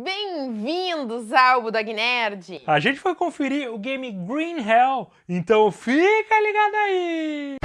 Bem-vindos ao Budog Nerd! A gente foi conferir o game Green Hell, então fica ligado aí!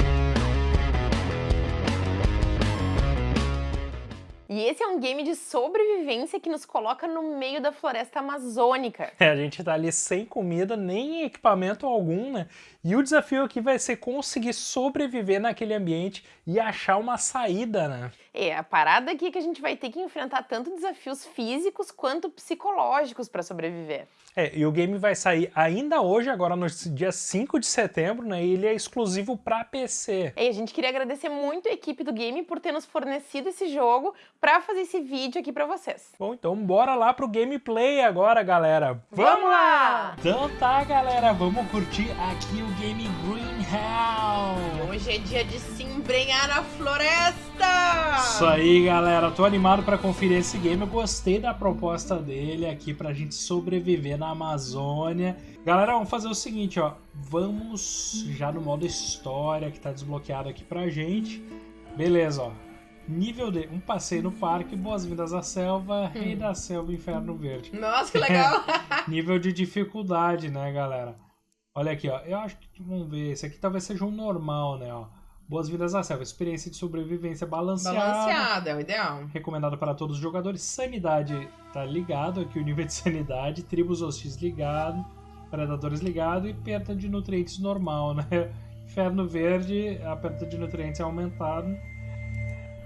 E esse é um game de sobrevivência que nos coloca no meio da floresta amazônica. É, a gente tá ali sem comida, nem equipamento algum, né? E o desafio aqui vai ser conseguir sobreviver naquele ambiente e achar uma saída, né? É, a parada aqui é que a gente vai ter que enfrentar tanto desafios físicos quanto psicológicos para sobreviver. É, e o game vai sair ainda hoje, agora no dia 5 de setembro, né? E ele é exclusivo para PC. É, a gente queria agradecer muito a equipe do game por ter nos fornecido esse jogo para fazer esse vídeo aqui para vocês. Bom, então bora lá pro gameplay agora, galera. Vamos lá! Então tá, galera, vamos curtir aqui o game Green Hell. Hoje é dia de se embrenhar na floresta! Isso aí, galera. Tô animado para conferir esse game. Eu gostei da proposta dele aqui pra gente sobreviver na Amazônia. Galera, vamos fazer o seguinte, ó. Vamos já no modo história que tá desbloqueado aqui pra gente. Beleza, ó. Nível D, um passeio no parque, boas-vindas à selva, rei da selva, inferno verde. Nossa, que legal! Nível de dificuldade, né, galera? Olha aqui, ó. Eu acho que, vamos ver, esse aqui talvez seja um normal, né, ó. Boas-vindas à selva, experiência de sobrevivência balanceada. Balanceada, é o ideal. Recomendado para todos os jogadores. Sanidade tá ligado aqui, o nível de sanidade. Tribos hostis ligado. Predadores ligado. E perda de nutrientes normal, né? Inferno verde, a perda de nutrientes é aumentada.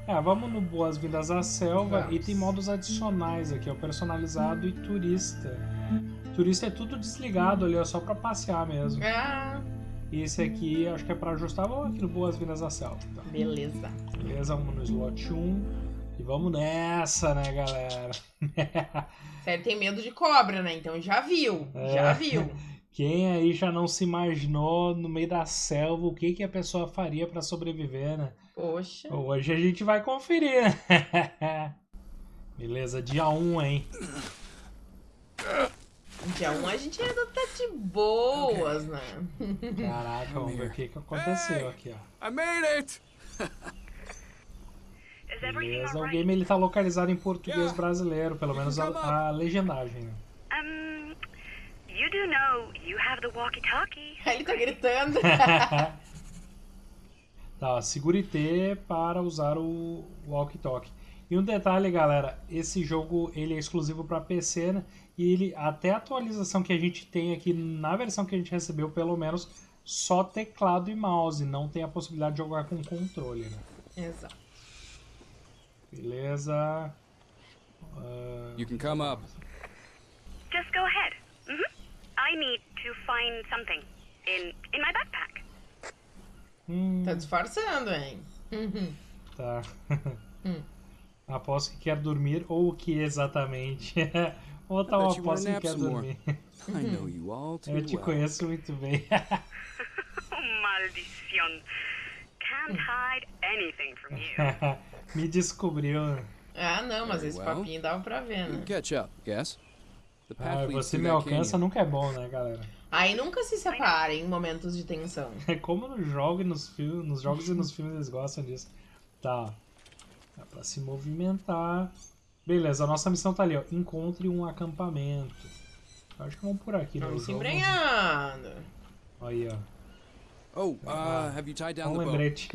É, vamos no Boas-Vindas à Selva Vamos. e tem modos adicionais aqui, ó, personalizado e turista. Turista é tudo desligado ali, ó, só pra passear mesmo. Ah, E esse aqui, acho que é pra ajustar. Vamos aqui no Boas-Vindas à Selva. Tá? beleza. Beleza, vamos no slot 1. E vamos nessa, né, galera? Sério, tem medo de cobra, né? Então já viu, É. já viu. Quem aí já não se imaginou no meio da selva o que, que a pessoa faria pra sobreviver, né? Poxa. Hoje a gente vai conferir, né? Beleza, dia 1, hein? Dia 1 a gente ainda tá de boas, né? Caraca, vamos ver o que, que aconteceu aqui, ó. I made it! Beleza, o game ele tá localizado em português brasileiro, pelo menos a, a legendagem. né? Um, you do know you have the walkie-talkie. Ele tá gritando. Tá, segure T para usar o walkie-talkie. E um detalhe, galera, esse jogo ele é exclusivo para PC, né? E ele até a atualização que a gente tem aqui na versão que a gente recebeu, pelo menos só teclado e mouse, não tem a possibilidade de jogar com controle, né? Exato. Beleza. Ah, You can come up. Just go ahead. hmm I need to find something in in my backpack. Hum, Tá disfarçando, hein? Uhum. tá. Hum. Aposto que quer dormir ou o que exatamente? ou tá uma aposta que quer dormir. I know you all too Eu te well. conheço muito bem. Maldición. Can't hide anything from you. Me descobriu. Ah, não, mas esse papinho dava pra ver, né? Catch up, path Ah, você me alcança nunca é bom, né, galera? Aí nunca se separem em momentos de tensão. É como no jogo e nos filmes, nos jogos e nos filmes eles gostam disso. Tá. Dá pra se movimentar. Beleza, a nossa missão tá ali, ó. Encontre um acampamento. Acho que vamos por aqui, né? Vamos se embrenhando. Aí, ó. Oh, uh, have you tied down Um the boat? lembrete.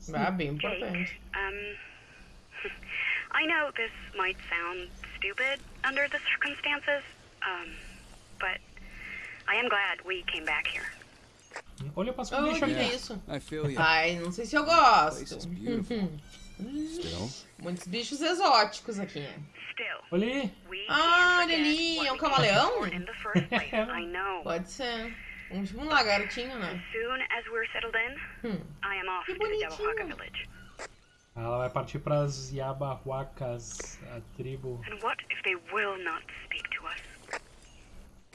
See, Ah, bem importante. um, I know this might sound stupid under the circumstances, um, but I am glad we came back here. Olha, eu passo por é aqui. isso? I feel you. Ai, não sei se eu gosto. Muitos bichos exóticos aqui. Still, Olha aí. we Ah, olha ali, é um camaleão? know. Pode ser. Um, tipo um lagartinho, né? Soon as we're settled in, Hum. I am off Que to the Yaohaka bonitinho. village. Ela vai partir pras Yabahuacas, a tribo. And what if they will not speak to us?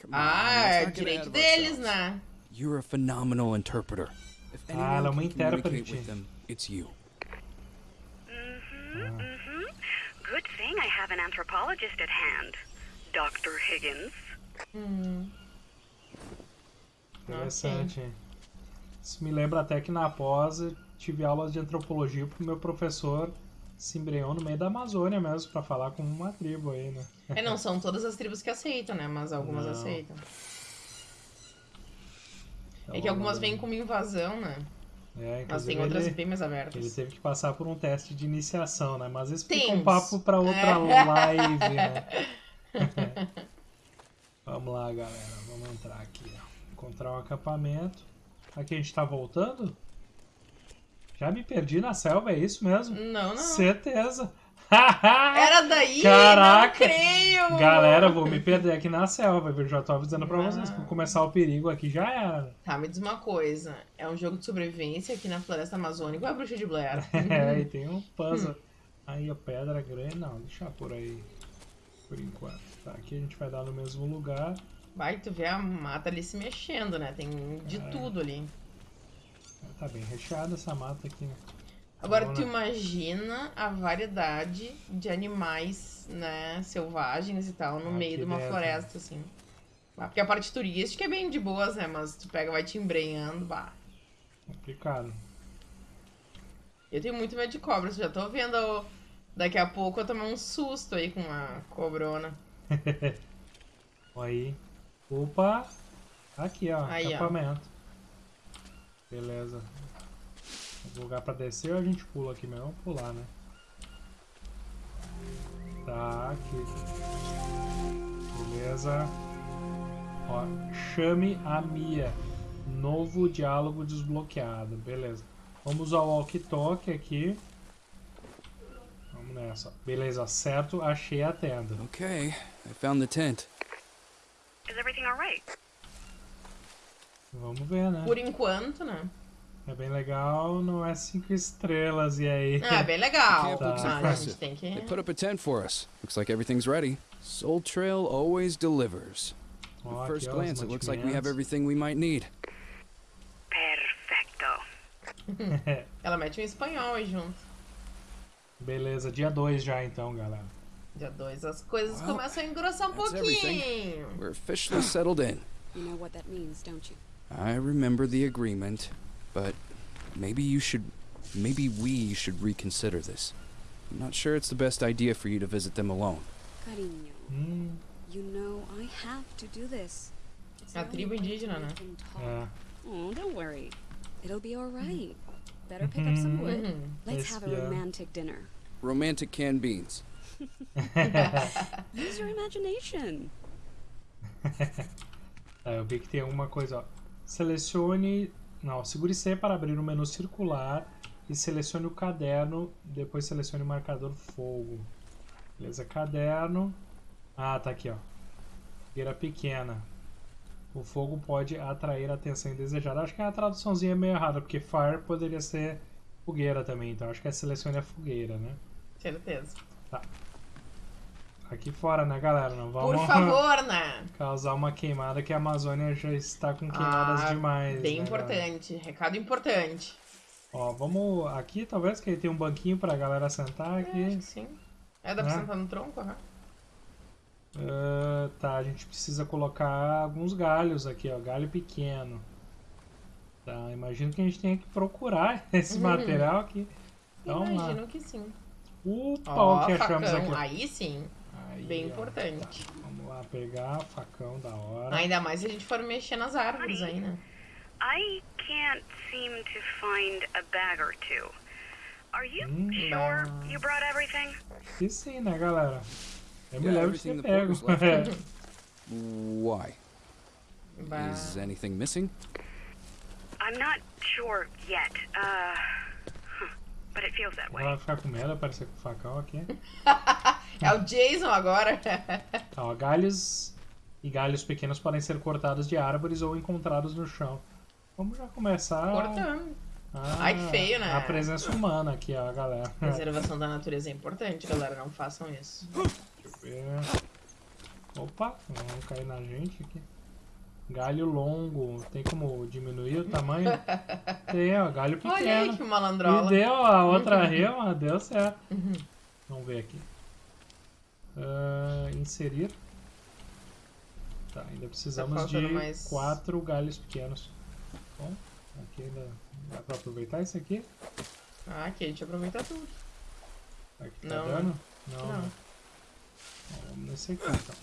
On, Ah, é direito deles, né? You're a phenomenal interpreter. If Ah, anyone ela é uma can communicate intérprete. with them, it's you. Mm-hmm, mm-hmm. Good thing I have an anthropologist at hand. Dr. Higgins. Hum. Interessante. Isso me lembra até que na pós eu tive aulas de antropologia porque meu professor se embrenhou no meio da Amazônia mesmo pra falar com uma tribo aí, né? É, não são todas as tribos que aceitam, né? Mas algumas Não. aceitam. Então, É que algumas vêm como invasão, né? É, Mas tem outras ele, bem mais abertas. ele teve que passar por um teste de iniciação, né? Mas isso fica um papo pra outra É. live, né? vamos lá, galera. Vamos entrar aqui, ó. Encontrar um acampamento. Aqui a gente tá voltando? Já me perdi na selva, é isso mesmo? Não, não. Certeza. Era daí? Caraca! Não creio! Galera, vou me perder aqui na selva, viu? Já tô avisando pra Ah. vocês. Por começar o perigo aqui já era. Tá, me diz uma coisa. É um jogo de sobrevivência aqui na floresta amazônica ou é a bruxa de Blair? É, e tem um puzzle. Aí a pedra grande. Não, deixa por aí. Por enquanto. Tá, aqui a gente vai dar no mesmo lugar. Vai, tu vê a mata ali se mexendo, né? Tem de É. tudo ali. Tá bem recheada essa mata aqui, né? Agora, Bom, tu né? imagina a variedade de animais, né, selvagens e tal, no Aqui meio de uma floresta, assim. Ah, Porque a parte turística é bem de boas, né? Mas tu pega, vai te embrenhando, bah. Complicado. Eu tenho muito medo de cobras, já tô vendo daqui a pouco eu tomar um susto aí com uma cobrona. Aí. Opa! Aqui, ó. Aí, ó. Beleza. Lugar pra descer ou a gente pula aqui mesmo? Vamos pular, né? Tá, aqui. Beleza. Ó, chame a Mia. Novo diálogo desbloqueado. Beleza. Vamos ao walkie-talkie aqui. Vamos nessa. Beleza, certo. Achei a tenda. Okay, I found the tent. Is everything alright? Vamos ver, né? Por enquanto, né? É bem legal, não é cinco estrelas, e aí? Ah, é bem legal. Looks Ah, a gente tem que... They put up a tent for us. Looks like everything's ready. Soul Trail always delivers. At first glance, it looks like we have everything we might need. Perfecto. Ela mete um espanhol aí junto. Beleza, dia 2 já então, galera. Dia 2 as coisas Well, começam a engrossar um that's everything. pouquinho. We're officially settled in. You know what that means, don't you? I remember the agreement, but maybe you should. Maybe we should reconsider this. I'm not sure it's the best idea for you to visit them alone. Cariño, Hum, you know I have to do this. It's A tribo indígena, we né? can ah. Oh, don't worry. It'll be alright. Mm-hmm. Better pick up some wood. Uhum. Let's have a romantic dinner. Romantic canned beans. Use your imagination. É, ah, eu vi que tem alguma coisa, ó. Selecione. Não, segure C para abrir o menu circular e selecione o caderno. Depois selecione o marcador fogo. Beleza, caderno. Ah, tá aqui, ó. Fogueira pequena. O fogo pode atrair a atenção indesejada. Acho que a traduçãozinha é meio errada, porque fire poderia ser fogueira também. Então acho que é selecione a fogueira, né? Certeza. Aqui fora, né, galera? Não vamos Por favor, né? causar uma queimada que a Amazônia já está com queimadas Ah, demais. Bem né, galera? importante. Recado importante. Ó, vamos aqui, talvez, que tem um banquinho pra galera sentar É, acho aqui. que sim. É, dá pra Né? sentar no tronco, aham. Ah, tá, a gente precisa colocar alguns galhos aqui, ó. Galho pequeno. Tá, imagino que a gente tenha que procurar esse Uhum. material aqui. Então, lá. Imagino que sim. Opa, Ó, o que achamos facão. aqui? Aí sim. Bem ó, importante. tá. Vamos lá pegar facão da hora. Ainda mais se a gente for mexer nas árvores aí, né? I can't seem to find a bag or two. Are you Hum, sure you brought everything? E sim, né, galera? Eu me Yeah, lembro the pego. Why? Bah. Is anything missing? I'm not sure yet. Uh, huh, but it feels that way. Ela vai ficar com medo, aparecer com o facão aqui. É o Jason agora. Ó, galhos e galhos pequenos podem ser cortados de árvores ou encontrados no chão. Vamos já começar Cortando. a, Ai, que feio, né? a presença humana aqui, ó, galera. Preservação da natureza é importante, galera. Não façam isso. Deixa eu ver. Opa, não cair na gente aqui. Galho longo, tem como diminuir o tamanho? Tem, ó, galho Olha aí pequeno. que E malandrola. deu a outra rema, deu certo. Vamos ver aqui. Ah, inserir. Tá, ainda precisamos de faltando mais- quatro galhos pequenos. Bom, aqui ainda dá pra aproveitar isso aqui. Ah, aqui a gente aproveita tudo. Aqui tá Não. dando? Não. Não. né? Bom, vamos nesse aqui então.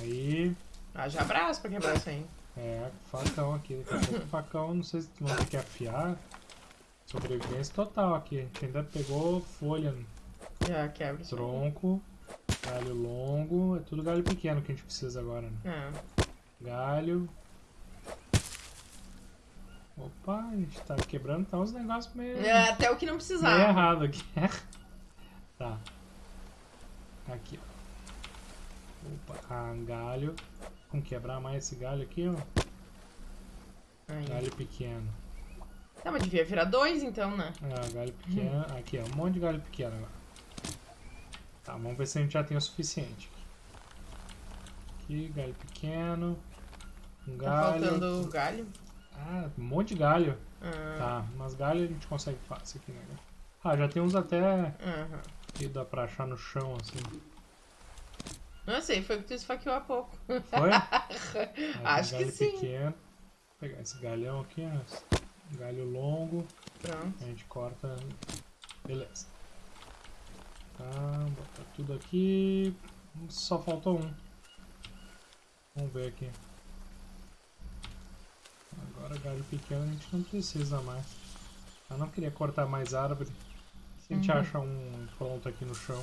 Aí, Haja abraço pra quebrar isso aí. é, facão aqui. Daqui a pouco facão, não sei se vão ter que afiar. Sobrevivência total aqui. Ainda pegou folha, Já quebra tronco, galho longo. É tudo galho pequeno que a gente precisa agora, né? É. Galho. Opa, a gente tá quebrando tá uns negócios meio, É, até o que não meio precisava. errado aqui. tá. Aqui, ó. Opa, ah, galho. Vamos quebrar mais esse galho aqui, ó. Aí. Galho pequeno. Tá, mas devia virar dois então, né? Ah, galho pequeno. Aqui, ó. Um monte de galho pequeno agora. Tá, vamos ver se a gente já tem o suficiente. Aqui, galho pequeno. Um Tá galho. faltando galho. Ah, um monte de galho. Ah, Tá, mas galho a gente consegue fácil aqui, né? Ah, já tem uns até aham. que dá pra achar no chão, assim. Não sei, foi o que tu esfaqueou há pouco. Foi? Acho que galho sim. Pequeno. Vou pegar esse galhão aqui, ó. Galho longo. Pronto. A gente corta. Beleza. Tá, botar tudo aqui. Só faltou um. Vamos ver aqui. Agora galho pequeno a gente não precisa mais. Eu não queria cortar mais árvore. Se a gente Uhum. acha um pronto aqui no chão.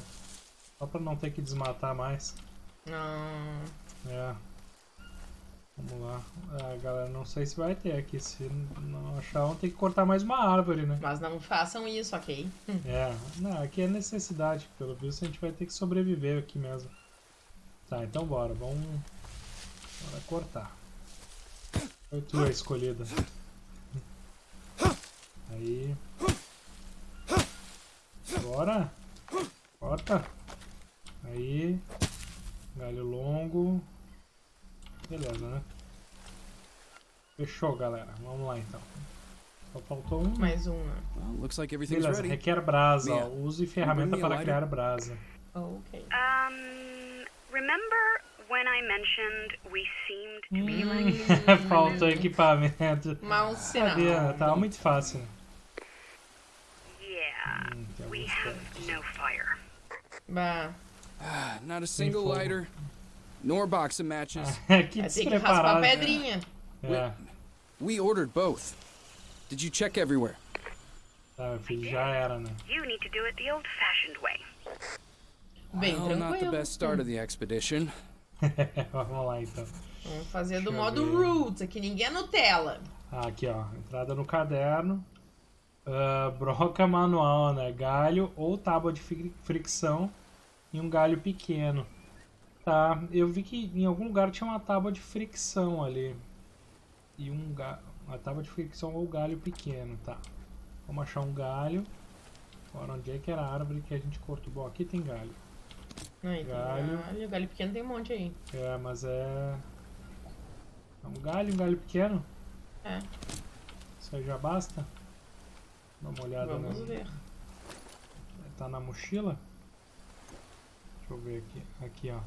Só pra não ter que desmatar mais. Não. É. Vamos lá. Ah, galera, não sei se vai ter aqui. Se não achar, vamos ter que cortar mais uma árvore, né? Mas não façam isso, ok? É, não, aqui é necessidade, pelo visto a gente vai ter que sobreviver aqui mesmo. Tá, então bora, vamos. Bora cortar. Foi tu a escolhida. Aí. Bora! Corta! Aí. Galho longo. Beleza, né? Fechou, galera. Vamos lá então. Só faltou um. Mais um, né? Well, looks like everything's Beleza, ready. requer brasa. ó. Mia, Use ferramenta para criar brasa. Ok. Um, remember when I mentioned we seemed to be like Hum, Faltou equipamento. Mau sinal. Sabia, tava muito fácil. Yeah, Hum, tem we have no fire. Bah. Ah, Not a single lighter, nor box of matches. que Vai ter que raspar a despreparado. pedrinha. É, We ordered both. Did you check everywhere? tá, filho, já era, né? You need to do it the old-fashioned way. Bem well, not the tranquilo. best start of the expedition. Vamos lá então. Vamos fazer do modo ver. roots, aqui ninguém é Nutella. Ah, aqui ó, entrada no caderno. Ah, broca manual, né? Galho ou tábua de fri- fricção e um galho pequeno. Tá, eu vi que em algum lugar tinha uma tábua de fricção ali. E um galho. Uma tábua de fricção ou galho pequeno, tá. Vamos achar um galho. Agora, onde é que era a árvore que a gente cortou? Bom, aqui tem galho. Aí, tem Galho. galho. Galho pequeno tem um monte aí. É, mas é. é um galho, um galho pequeno? É, Isso aí já basta? Dá uma olhada vamos no- ver. Tá na mochila? Deixa eu ver aqui. Aqui, ó.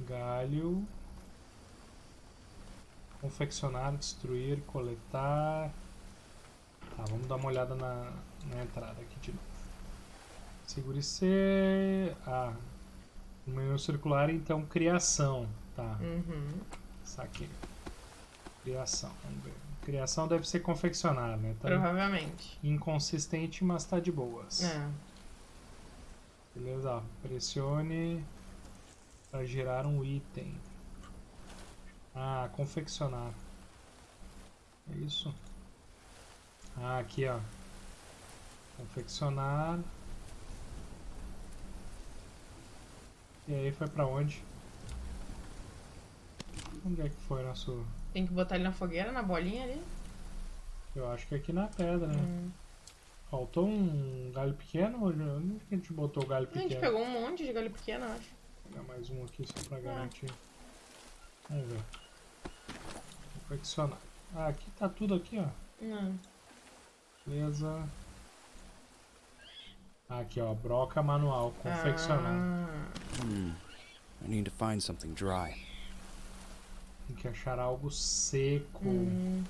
Galho. Confeccionar, destruir, coletar. Tá, vamos dar uma olhada na, na entrada aqui de novo. Segure C. Ah. No menu circular, então, criação. Tá, Uhum. saquei. Criação, vamos ver. Criação deve ser confeccionar, né? Tá Provavelmente. inconsistente, mas tá de boas. É. Beleza, pressione para gerar um item. Ah, confeccionar. É isso? Ah, aqui ó. Confeccionar. E aí foi pra onde? Onde é que foi nosso. Tem que botar ele na fogueira, na bolinha ali. Eu acho que é aqui na pedra, né? Hum. Faltou um galho pequeno? Onde que a gente botou o galho A gente pequeno? pegou um monte de galho pequeno, acho. Vou pegar mais um aqui só pra garantir. Vamos ver. Confeccionar. Ah, aqui tá tudo aqui, ó. Não. Beleza. Ah, Aqui, ó. Broca manual. Confeccionar. Ah, Hmm. I need to find something dry. Tem que achar algo seco. hum.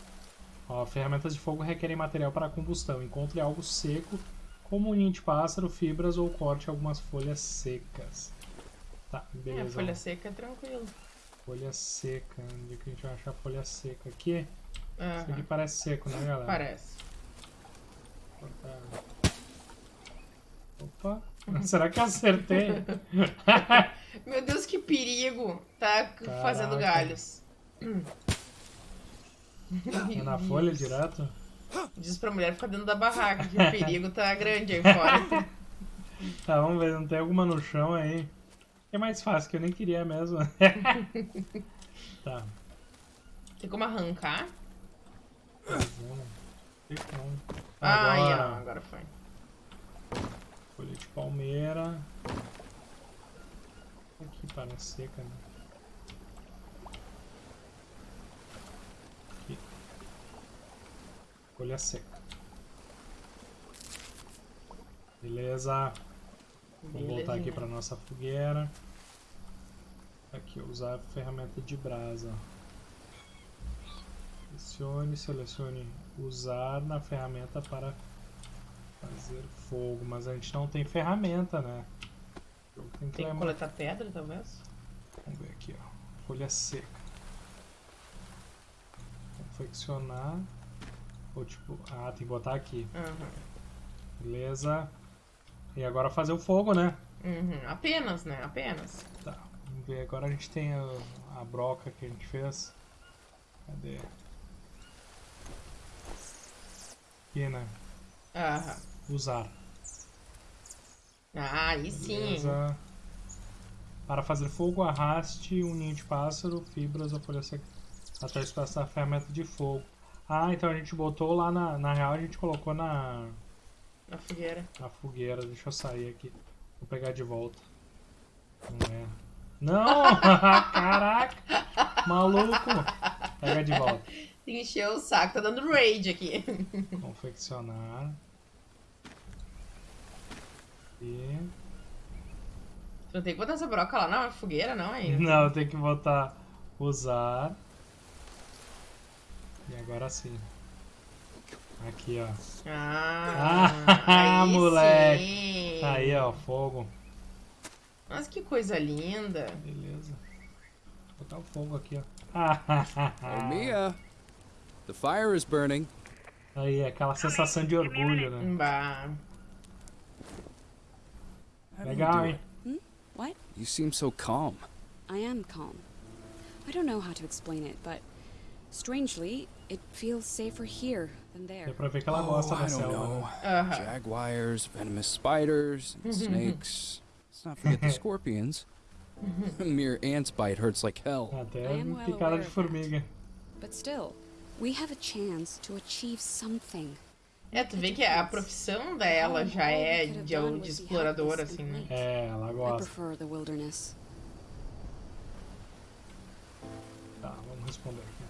Ó, ferramentas de fogo requerem material para combustão. Encontre algo seco como um ninho de pássaro, fibras ou corte algumas folhas secas. Tá, É, beleza. folha seca é tranquilo. Folha seca. Onde é que a gente vai achar folha seca? Aqui? Aham, Isso aqui parece seco, né, galera? Parece. Opa! Será que eu acertei? Meu Deus, que perigo! Tá fazendo Caraca. galhos. É na folha direto? Diz pra mulher ficar dentro da barraca, que o perigo tá grande aí fora. Tá, vamos ver, não tem alguma no chão aí. É mais fácil, que eu nem queria mesmo. tá, Tem como arrancar? Tem como. Ó, Agora, agora foi. folha de palmeira. Aqui parece seca, né? Aqui. Folha seca. Beleza. Vamos voltar aqui para nossa fogueira. Aqui, usar a ferramenta de brasa. Selecione, selecione usar na ferramenta para fazer fogo. Mas a gente não tem ferramenta, né? O jogo Tem que Tem que coletar pedra, talvez? Vamos ver aqui, ó. Folha seca. Confeccionar. Ou tipo, ah, tem que botar aqui. Aham. Beleza. E agora fazer o fogo, né? Uhum. Apenas, né? Apenas. Tá, vamos ver. Agora a gente tem a, a broca que a gente fez. Cadê? Aqui, né? Aham. Usar. Ah, aí sim. Para fazer fogo, arraste um ninho de pássaro, fibras ou folha seca até o espaço da ferramenta de fogo. Ah, então a gente botou lá na. Na real, a gente colocou na, Na fogueira. na fogueira. Deixa eu sair aqui. Vou pegar de volta. Não é. Não! Caraca! Maluco! Pega de volta. Encheu o saco, tá dando rage aqui. Confeccionar. E. Tu não tem que botar essa broca lá na fogueira, não, ainda? Não, tem que botar usar. E agora sim. Aqui, ó. Ah, Ah, aí moleque. sim. Aí, ó, fogo. Nossa, que coisa linda. Beleza. Vou botar o fogo aqui, ó. Oh, Mia! The fire is burning. Aí, aquela sensação de orgulho, né? Bah. Legal, hein? it? What? You seem so calm. I am calm. I don't know how to explain it, but strangely, it feels safer here than there. Deu pra ver que ela Oh, gosta I da don't selva. know. né? Aham. Uh-huh. Jaguars, venomous spiders, and snakes. Let's not forget the scorpions. A mere ant's bite hurts like hell. Até I am well picada aware de of formiga. But still, we have a chance to achieve something. É, tu vê que a profissão dela já é de, de um exploradora, assim, né? É, ela I gosta. prefer the wilderness. Tá, vamos responder aqui então.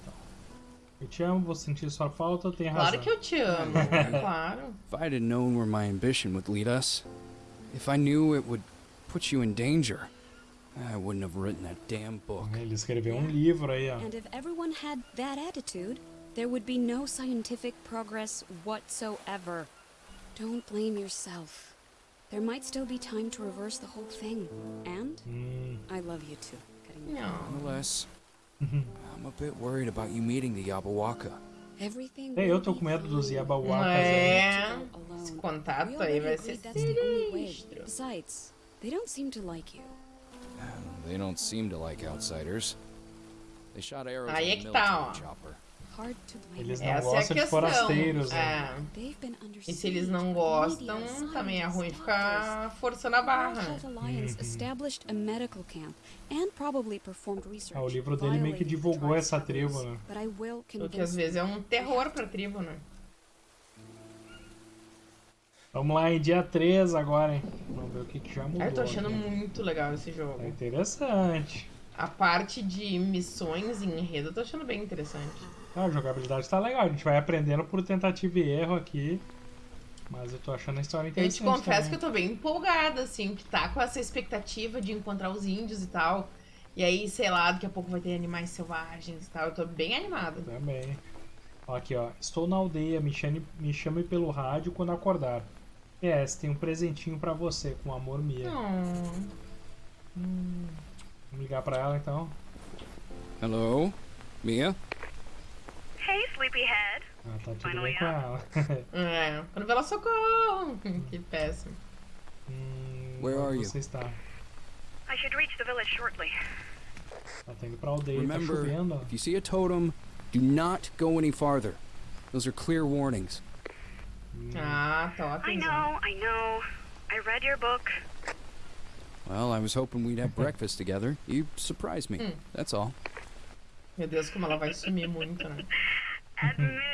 Eu te amo, vou sentir sua falta, tem razão. Claro que eu te amo. claro. If I'd have known where my ambition would lead us, if I knew it would put you in danger, I wouldn't have written that damn book. Ele escreveu um livro aí, ó. And if everyone had that attitude, there would be no scientific progress whatsoever. Don't blame yourself. There might still be time to reverse the whole thing. And Hum, I love you too. Getting. Nonetheless, I'm a bit worried about you meeting the Yabawaka. Everything É, eu tô com medo dos. Yabawakas. É. Alone. Esse contato aí vai ser sinistro. Besides, they don't seem to like you. They don't seem to like outsiders. They shot arrows Aí é que tá, military ó. Eles não Essa é a gostam de questão. forasteiros, né? É. E se eles não gostam, também é ruim ficar forçando a The barra. World né? Health Alliance established a medical camp and probably performed research. Ah, o livro dele meio que divulgou essa tribo, né? O que às vezes é um terror pra tribo, né? Vamos lá em dia 3 agora, hein? Vamos ver o que, que já mudou. Ah, eu tô achando aqui. muito legal esse jogo. É interessante. A parte de missões e enredo eu tô achando bem interessante. Ah, a jogabilidade tá legal. A gente vai aprendendo por tentativa e erro aqui. Mas eu tô achando a história Eu interessante. te confesso também. que eu tô bem empolgada, assim, que tá com essa expectativa de encontrar os índios e tal. E aí, sei lá, daqui a pouco vai ter animais selvagens e tal. Eu tô bem animada. Também. Ó, Aqui, ó. Estou na aldeia, me chame, me chame pelo rádio quando acordar. PS, tem um presentinho pra você, com amor Mia. Não. Vamos ligar pra ela então. Hello? Mia? Hey, sleepyhead. Ah, tá tudo bem com ela. É, quando vê ela socorro. que péssimo. hum, Where onde are you? está? I should reach the village shortly. Ela tá indo pra aldeia, Remember, tá chovendo. ó. if you see a totem, do not go any farther. Those are clear warnings. Ah, tá I know, I know. I read your book. Well, I was hoping we'd have breakfast together. You surprised me. Hmm. That's all. Meu Deus, como ela vai sumir muito, né?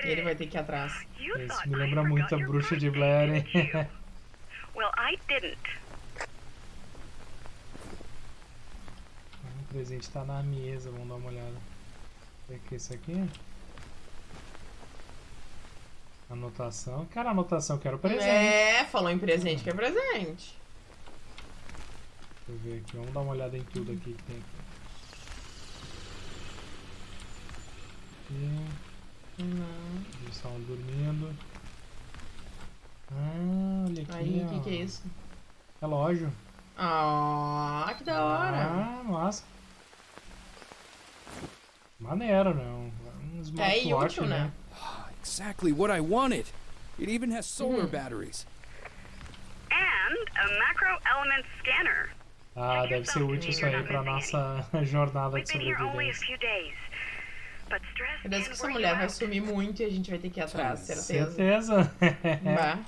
E ele vai ter que ir atrás. Isso me lembra muito a bruxa de Blair, hein? well, I didn't. o presente tá na mesa, vamos dar uma olhada. O que é isso aqui? Anotação. Cara, anotação, quero presente. É, falou em presente que é presente. Deixa eu ver aqui, vamos dar uma olhada em tudo aqui que tem aqui. Aqui, Não. eles estavam dormindo. Ah, olha aqui. Aí, o que, que é isso? Relógio. Ah, que da hora. Ah, massa. Maneiro, né? Um, É smartwatch, útil, né? Exactly what I wanted. It even has solar Mhm. batteries. And a macro element scanner. Ah, deve ser útil isso aí pra nossa jornada de We've been here only a sobrevivência. Can que essa mulher vai sumir muito e a gente vai ter que ir atrás, certeza. Certeza. Bah.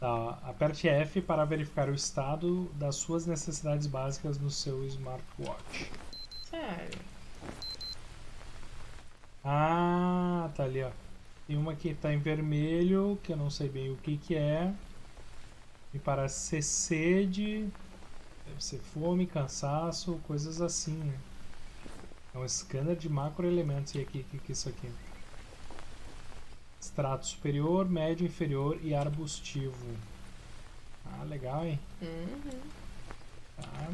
Tá, aperte F para verificar o estado das suas necessidades básicas no seu smartwatch. Sério. Ah, tá ali, ó. Tem uma que tá em vermelho, que eu não sei bem o que que é. E parece ser sede, deve ser fome, cansaço, coisas assim, né? É um scanner de macroelementos. E aqui, o que que é isso aqui? Extrato superior, médio, inferior e arbustivo. Ah, legal, hein? Uhum. Tá.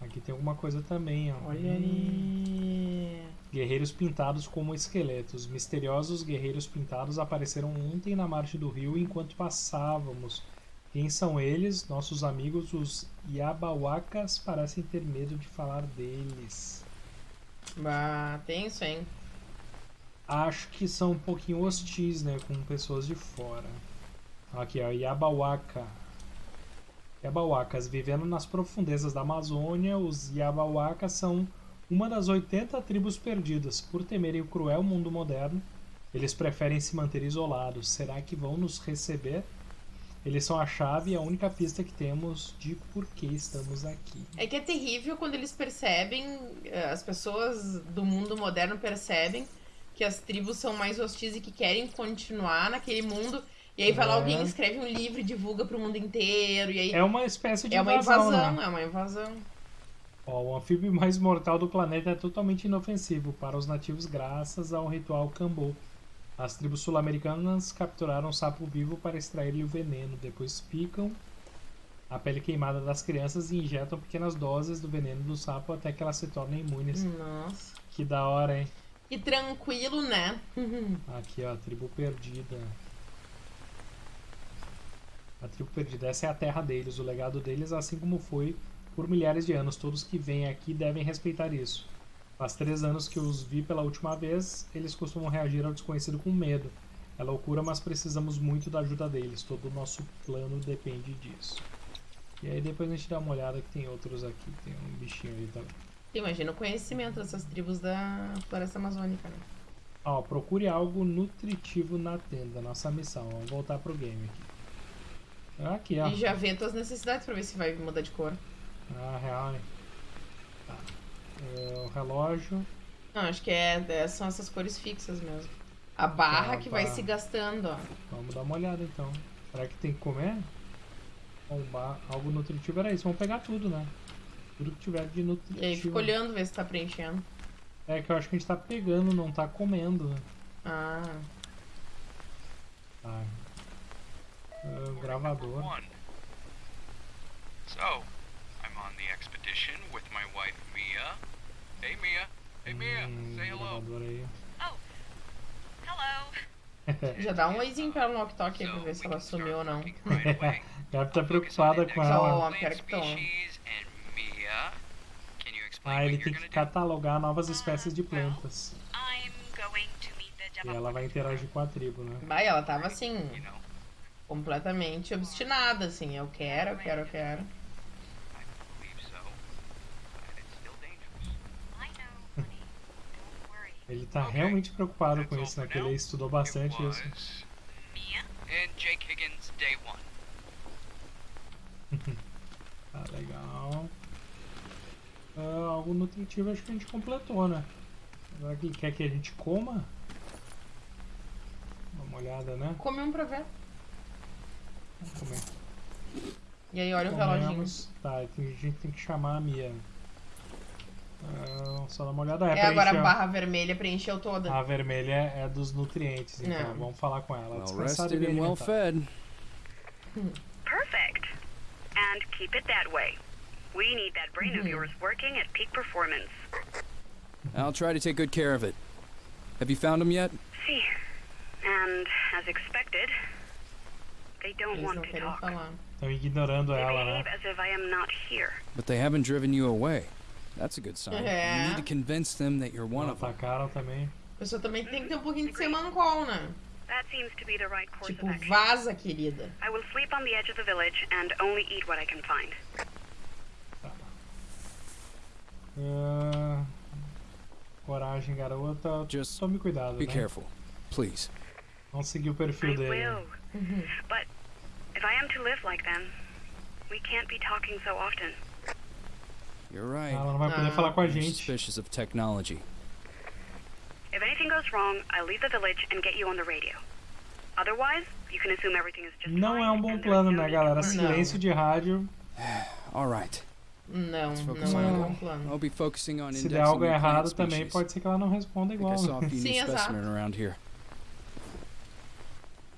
Aqui tem alguma coisa também, ó. Olha Hum. aí. Guerreiros pintados como esqueletos. Misteriosos guerreiros pintados apareceram ontem na margem do rio enquanto passávamos. Quem são eles? Nossos amigos, os Yabawakas, parecem ter medo de falar deles. Bah, tenso, hein? Acho que são um pouquinho hostis, né? Com pessoas de fora. Aqui, ó. Yabawaka. Yabawakas. Vivendo nas profundezas da Amazônia, os Yabawakas são uma das 80 tribos perdidas. Por temerem o cruel mundo moderno, eles preferem se manter isolados. Será que vão nos receber? Eles são a chave e a única pista que temos de por que estamos aqui. É que é terrível quando eles percebem, eh, as pessoas do mundo moderno percebem que as tribos são mais hostis e que querem continuar naquele mundo. E aí vai lá É. alguém, escreve um livro e divulga pro mundo inteiro. E aí É uma espécie de é uma invasão, invasão, né? é uma invasão. Ó, o anfíbio mais mortal do planeta é totalmente inofensivo para os nativos graças ao ritual Kambô. As tribos sul-americanas capturaram um sapo vivo para extrair-lhe o veneno, depois picam a pele queimada das crianças e injetam pequenas doses do veneno do sapo até que elas se tornem imunes. Nossa. Que da hora, hein? E tranquilo, né? Aqui, ó, a tribo perdida. A tribo perdida, essa é a terra deles, o legado deles, assim como foi por milhares de anos. Todos que vêm aqui devem respeitar isso. Faz três anos que os vi pela última vez, eles costumam reagir ao desconhecido com medo. É loucura, mas precisamos muito da ajuda deles. Todo o nosso plano depende disso. E aí depois a gente dá uma olhada que tem outros aqui. Tem um bichinho aí também. Imagina o conhecimento dessas tribos da floresta amazônica, né? Ó, procure algo nutritivo na tenda. Nossa missão. Vamos voltar pro game aqui. Aqui, ó. E já vê tuas necessidades pra ver se vai mudar de cor. Ah, real, hein? Tá. Relógio. Não, acho que é, é- são essas cores fixas mesmo. A barra Ah, que vai tá. se gastando, ó. Vamos dar uma olhada então. Será que tem que comer? Bom, ba- algo nutritivo era isso. Vamos pegar tudo, né? Tudo que tiver de E aí nutritivo. fica olhando ver se tá preenchendo. É que eu acho que a gente tá pegando, não tá comendo. né? Ah. Tá. Ah, gravador. So, I'm on the expedition with my wife Mia. Hey Mia. Say hello. Oh, hello. Já dá um oizinho pra ela no walkie-talkie aí pra ver se ela sumiu ou não. Deve estar preocupada com ela. pior que tô. Ah, ele tem que catalogar novas espécies de plantas. E ela vai interagir com a tribo, né? Vai, ela tava assim, completamente obstinada, assim. Eu quero, eu quero, eu quero. I know, honey. Don't worry. Ele tá realmente preocupado com isso, né? Que ele estudou bastante isso. Mia? And Jake Higgins, day one. Tá legal. Ah, algo nutritivo acho que a gente completou, né? Agora que ele quer que a gente coma? Dá uma olhada, né? Come um pra ver. Vamos comer. E aí olha o reloginho. Comemos. Tá, a gente tem que chamar a Mia. Ah, só dar uma olhada. É, É, agora a barra vermelha preencheu toda. A vermelha é dos nutrientes, então Não. vamos falar com ela. Well e bem well fed. Perfect. And keep it that way. We need that brain of yours working at peak performance. I'll try to take good care of it. Have you found him yet? See. And as expected, they don't Eles want não to querem talk. falar. Estão ignorando They ela, behave né? as if I am not here. But they haven't driven you away. That's a good sign. You need to convince them that you're one of them. atacaram também. A pessoa também tem que ter um pouquinho de semancol, né? That seems to be the right course Tipo, of action. vaza, querida. I will sleep on the edge of the village and only eat what I can find. Ah, coragem, garota. Just Tome cuidado, Be né? careful, please. Não seguir o I perfil dele. will. But if I am to live like them, we can't be talking so often. You're right. Ela não vai poder Ah. falar com a gente. suspicious of technology. If anything goes wrong, I'll leave the village and get you on the radio. Otherwise, you can assume everything is just Não fine é um bom plano, no né, galera? Silêncio de rádio. All right. Não, não é on um bom plano. I'll be focusing on Se indexing der algo errado também, species. pode ser que ela não responda I igual. I saw a né? few new Sim, exato. specimen around here.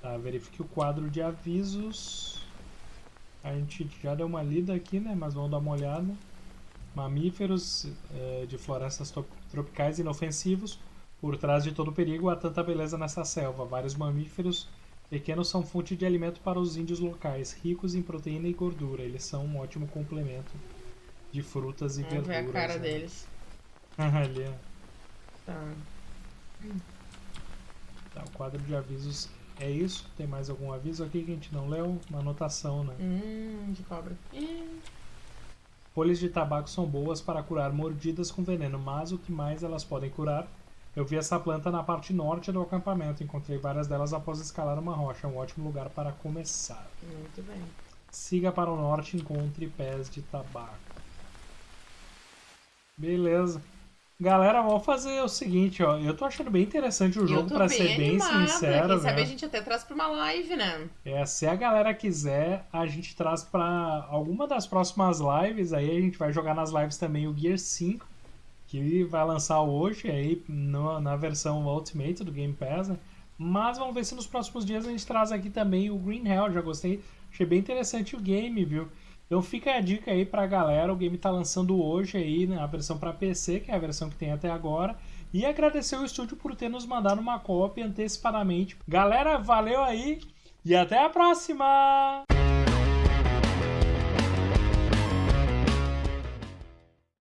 Tá, verifique o quadro de avisos. A gente já deu uma lida aqui, né? Mas vamos dar uma olhada. Mamíferos eh, de florestas tropicais inofensivos. Por trás de todo perigo há tanta beleza nessa selva. Vários mamíferos pequenos são fonte de alimento para os índios locais, ricos em proteína e gordura. Eles são um ótimo complemento de frutas e Vamos ver verduras. a cara né? deles. Ali. Tá. Tá, o quadro de avisos é isso. Tem mais algum aviso aqui que a gente não leu? Uma anotação, né? Hum, de cobra. Ih, Folhas de tabaco são boas para curar mordidas com veneno, mas o que mais elas podem curar? Eu vi essa planta na parte norte do acampamento. Encontrei várias delas após escalar uma rocha. É um ótimo lugar para começar. muito bem. Siga para o norte e encontre pés de tabaco. Beleza. Galera, vamos fazer o seguinte, ó. Eu tô achando bem interessante o jogo, bem ser bem animada. sincero, Quem sabe né? a gente até traz pra uma live, né? É, se a galera quiser, a gente traz pra alguma das próximas lives. Aí a gente vai jogar nas lives também o Gear 5, que vai lançar hoje aí no- na versão Ultimate do Game Pass. né? Mas vamos ver se nos próximos dias a gente traz aqui também o Green Hell. Já gostei, achei bem interessante o game, viu? Então fica a dica aí pra galera. O game tá lançando hoje aí, né, a versão pra PC, que é a versão que tem até agora. E agradecer o estúdio por ter nos mandado uma cópia antecipadamente. Galera, valeu aí e até a próxima!